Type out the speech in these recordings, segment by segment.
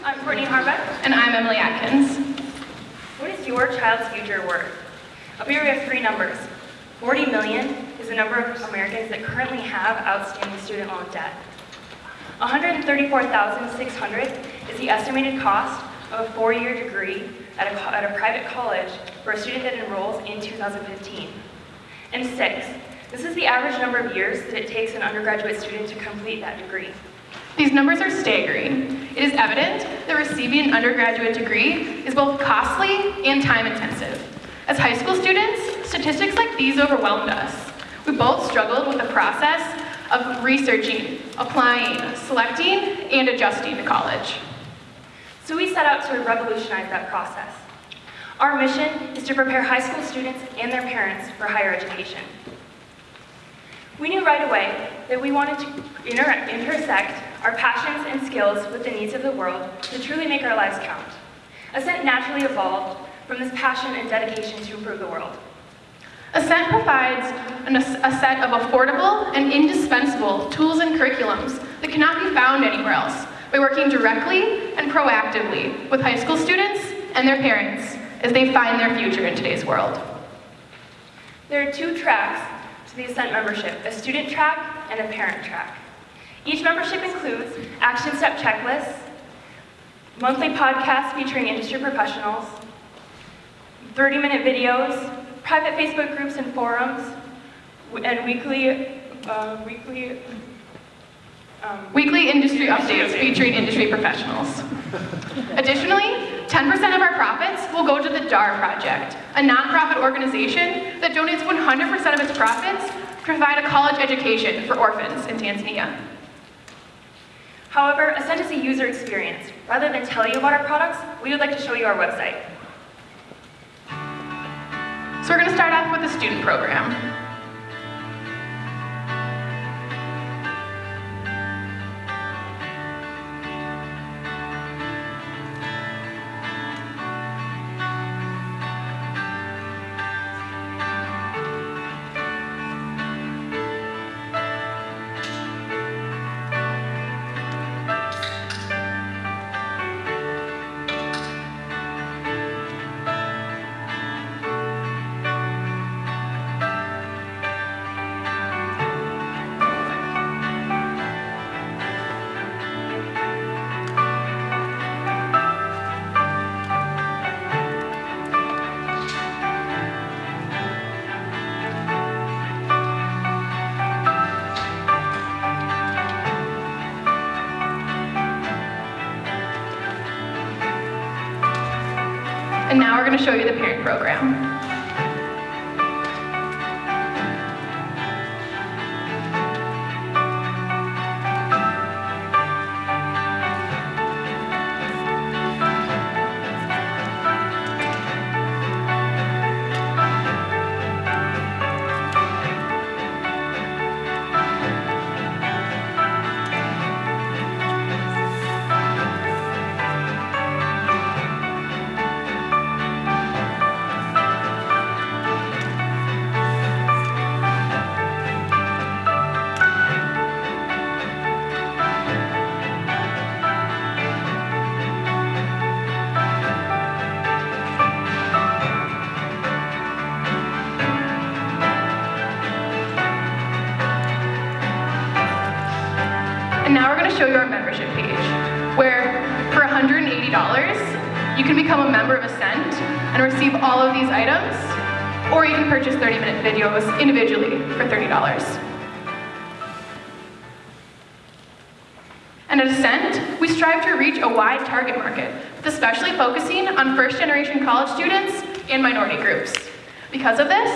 I'm Courtney Harbeck. And I'm Emily Atkins. What is your child's future worth? Up here we have three numbers. 40 million is the number of Americans that currently have outstanding student loan debt. 134,600 is the estimated cost of a four-year degree at a, at a private college for a student that enrolls in 2015. And six, this is the average number of years that it takes an undergraduate student to complete that degree. These numbers are staggering. It is evident that receiving an undergraduate degree is both costly and time intensive. As high school students, statistics like these overwhelmed us. We both struggled with the process of researching, applying, selecting, and adjusting to college. So we set out to revolutionize that process. Our mission is to prepare high school students and their parents for higher education. We knew right away that we wanted to inter intersect our passions and skills with the needs of the world to truly make our lives count. Ascent naturally evolved from this passion and dedication to improve the world. Ascent provides an, a set of affordable and indispensable tools and curriculums that cannot be found anywhere else by working directly and proactively with high school students and their parents as they find their future in today's world. There are two tracks to the Ascent membership, a student track and a parent track. Each membership includes action step checklists, monthly podcasts featuring industry professionals, 30-minute videos, private Facebook groups and forums, and weekly, uh, weekly, um, weekly industry updates featuring industry professionals. Additionally, 10% of our profits will go to the DAR Project, a nonprofit organization that donates 100% of its profits to provide a college education for orphans in Tanzania. However, Ascent is a user experience. Rather than tell you about our products, we would like to show you our website. So we're going to start off with the student program. And now we're going to show you the parent program. And now we're going to show you our membership page, where for $180, you can become a member of Ascent and receive all of these items, or you can purchase 30-minute videos individually for $30. And at Ascent, we strive to reach a wide target market, especially focusing on first-generation college students and minority groups. Because of this,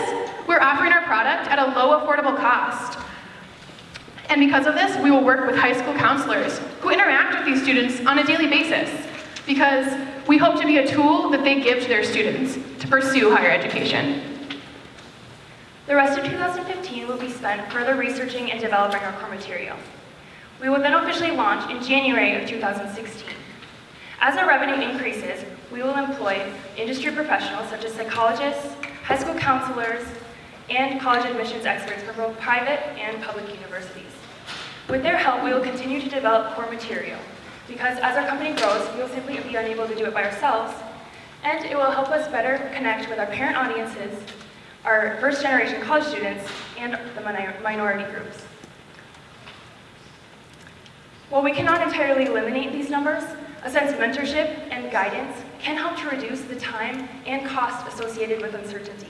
we're offering our product at a low affordable cost, and because of this, we will work with high school counselors who interact with these students on a daily basis because we hope to be a tool that they give to their students to pursue higher education. The rest of 2015 will be spent further researching and developing our core material. We will then officially launch in January of 2016. As our revenue increases, we will employ industry professionals such as psychologists, high school counselors, and college admissions experts from both private and public universities. With their help, we will continue to develop core material. because as our company grows, we will simply be unable to do it by ourselves, and it will help us better connect with our parent audiences, our first-generation college students, and the minority groups. While we cannot entirely eliminate these numbers, a sense of mentorship and guidance can help to reduce the time and cost associated with uncertainty.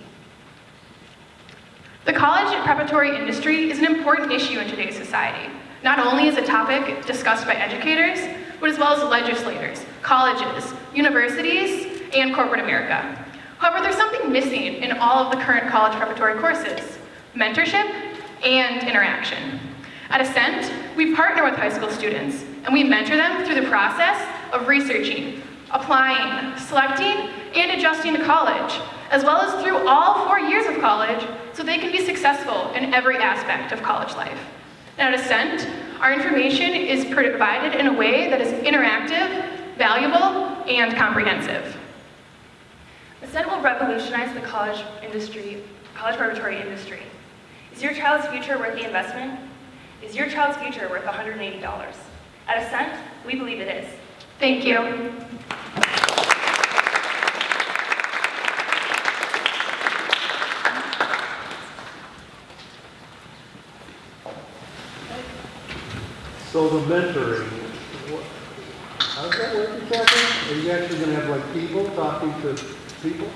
The college and preparatory industry is an important issue in today's society. Not only is a topic discussed by educators, but as well as legislators, colleges, universities, and corporate America. However, there's something missing in all of the current college preparatory courses, mentorship and interaction. At Ascent, we partner with high school students, and we mentor them through the process of researching, applying, selecting, and adjusting to college, as well as through all four years of college, so they can be successful in every aspect of college life. And at Ascent, our information is provided in a way that is interactive, valuable, and comprehensive. Ascent will revolutionize the college industry, college preparatory industry. Is your child's future worth the investment? Is your child's future worth $180? At Ascent, we believe it is. Thank you. So the mentoring, what, how does that work exactly? Are you actually gonna have like people talking to people?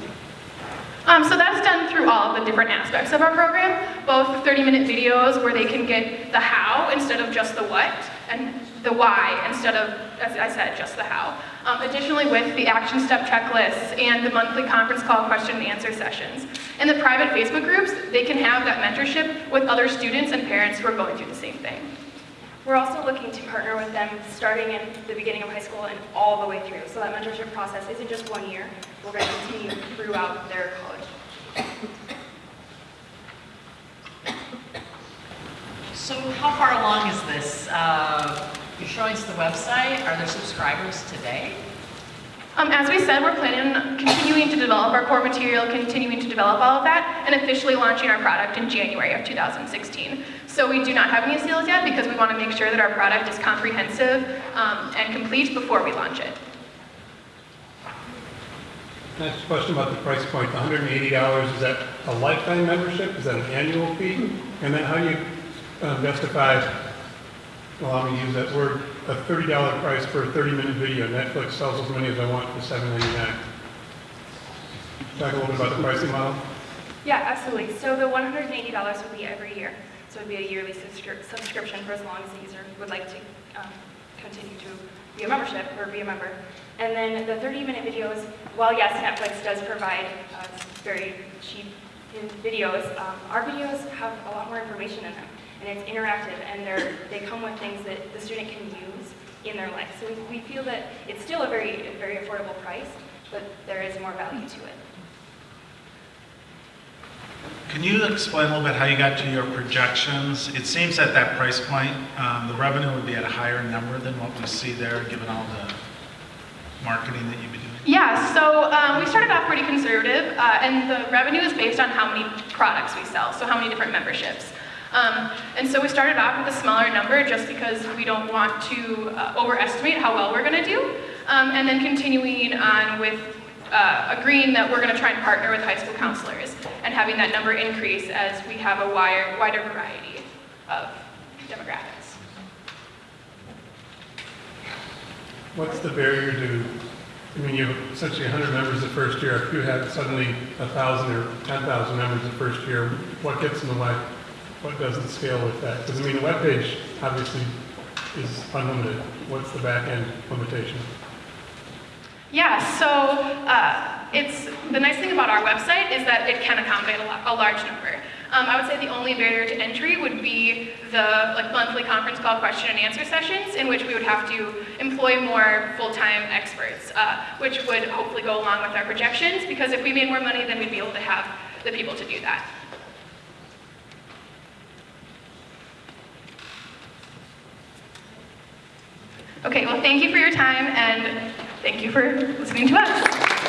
Um, so that's done through all the different aspects of our program, both 30-minute videos where they can get the how instead of just the what, and the why instead of, as I said, just the how. Um, additionally, with the action step checklists and the monthly conference call question and answer sessions. In the private Facebook groups, they can have that mentorship with other students and parents who are going through the same thing. We're also looking to partner with them starting in the beginning of high school and all the way through. So that mentorship process isn't just one year. We're going to continue throughout their college. So how far along is this? Uh, You're showing us the website. Are there subscribers today? Um, as we said, we're planning on continuing to develop our core material, continuing to develop all of that, and officially launching our product in January of 2016. So we do not have any sales yet because we want to make sure that our product is comprehensive um, and complete before we launch it. Next question about the price point, $180, is that a lifetime membership? Is that an annual fee? And then how do you um, justify, allow me to use that word, a $30 price for a 30-minute video? Netflix sells as many as I want for $7.99. Talk a little bit about the pricing model. Yeah, absolutely. So the $180 would be every year. So it would be a yearly subscri- subscription for as long as the user would like to um, continue to be a membership or be a member. And then the 30-minute videos, while yes, Netflix does provide uh, very cheap videos, um, our videos have a lot more information in them. And it's interactive, and they come with things that the student can use in their life. So we, we feel that it's still a very, a very affordable price, but there is more value to it. Can you explain a little bit how you got to your projections? It seems at that price point, um, the revenue would be at a higher number than what we see there, given all the marketing that you've been doing. Yeah, so um, we started off pretty conservative, uh, and the revenue is based on how many products we sell, so how many different memberships. Um, and so we started off with a smaller number just because we don't want to uh, overestimate how well we're going to do, um, and then continuing on with uh, agreeing that we're going to try and partner with high school counselors and having that number increase as we have a wider, wider variety of demographics. What's the barrier to, I mean, you have essentially 100 members the first year. If you had suddenly 1,000 or 10,000 members the first year, what gets in the way? What doesn't scale with that? Because I mean, the webpage obviously is unlimited. What's the back end limitation? Yeah, so uh, it's the nice thing about our website is that it can accommodate a, a large number. Um, I would say the only barrier to entry would be the like monthly conference call question and answer sessions, in which we would have to employ more full-time experts, uh, which would hopefully go along with our projections. Because if we made more money, then we'd be able to have the people to do that. Okay, well, thank you for your time and thank you for listening to us.